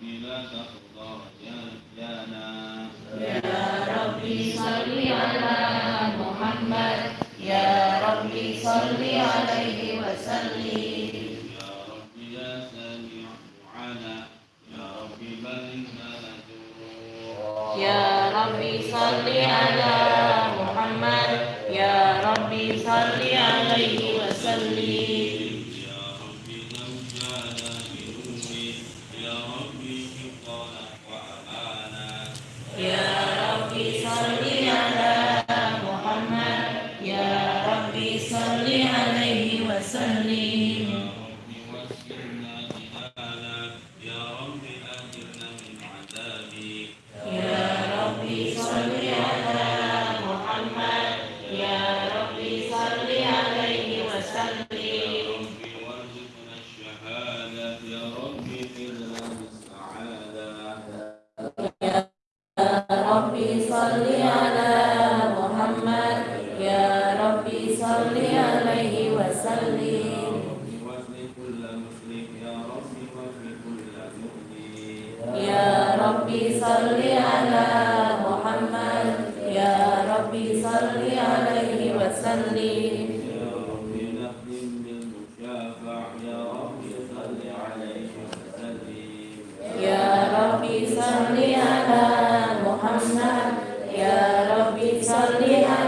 لا يا ربي صل على محمد. يا ربي صل عليه وسلم. يا ربي يا سميع يا ربي يا ربي صل على محمد. يا ربي صل عليه وسلم. صل عليه وسلم يا ربي صل على محمد. يا ربي صل عليه وسلم. يا ربي صل على محمد. يا ربي صل على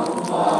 Allahu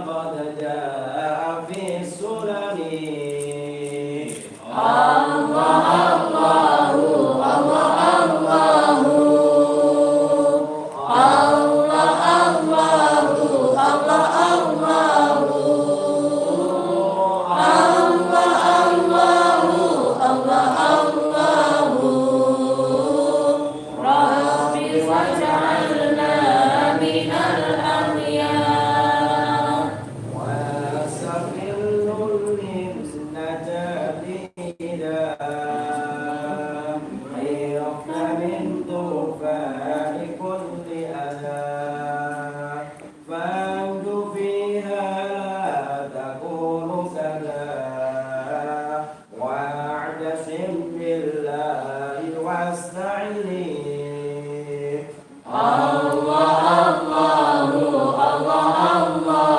Allah Allahu Allah Allahu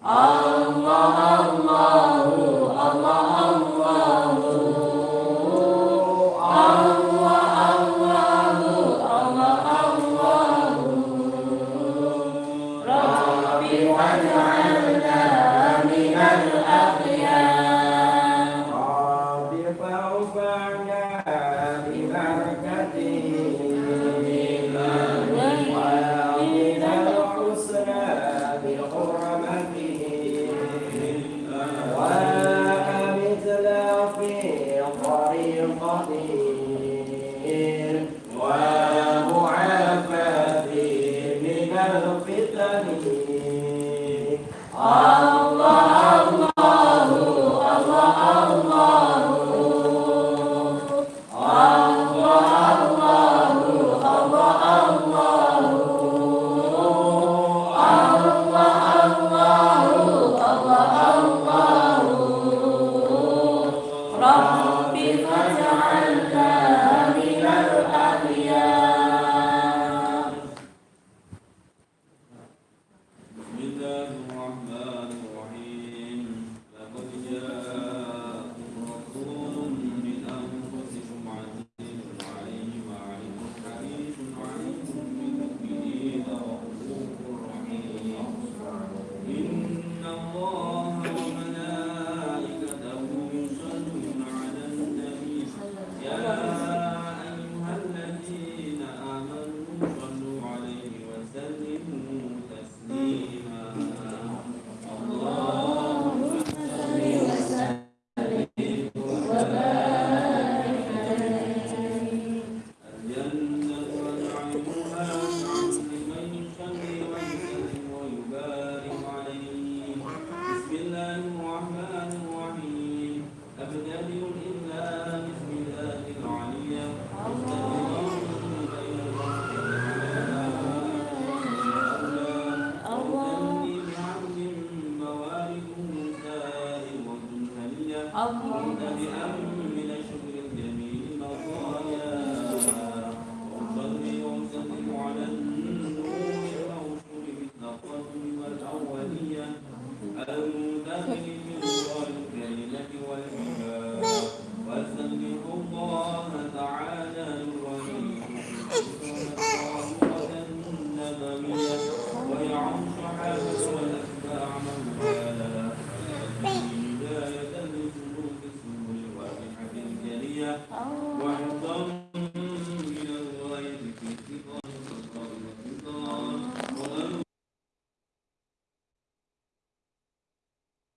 Allah Allahu Allah Allahu Allah Allahu Allah Allahu Rabbi wajah